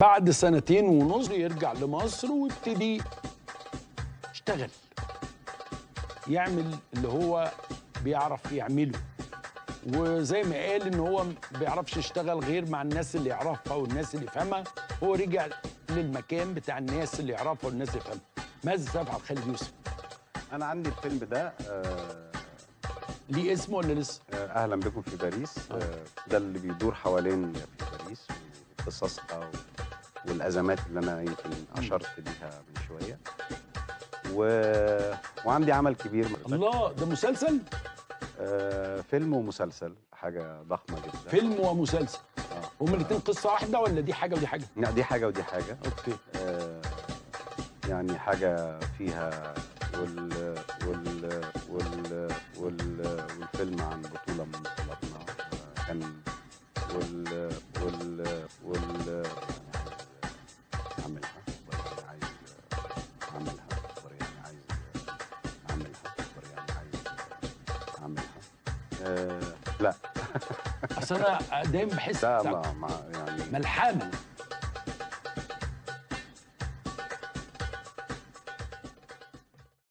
بعد سنتين ونص يرجع لمصر ويبتدي يشتغل. يعمل اللي هو بيعرف يعمله. وزي ما قال إن هو ما بيعرفش يشتغل غير مع الناس اللي يعرفها والناس اللي يفهمها. هو رجع للمكان بتاع الناس اللي يعرفها والناس اللي يفهمها. ماذا سيفعل خالد يوسف؟ أنا عندي الفيلم ده آه، ليه اسمه ولا لسه؟ آه، أهلا بكم في باريس. آه، ده اللي بيدور حوالين في باريس وقصصها و- والأزمات اللي أنا يمكن أشرت ليها من شوية. و... وعندي عمل كبير الله ده مسلسل؟ آه، فيلم ومسلسل حاجة ضخمة جدا. فيلم ومسلسل. آه. هما الاثنين قصة واحدة ولا دي حاجة ودي حاجة؟ لا دي حاجة ودي حاجة. أوكي. آه، يعني حاجة فيها وال وال وال وال والفيلم عن بطولة من بطولاتنا. آه، كان وال لا. أصل أنا دايما بحس لا ما يعني ملحمة.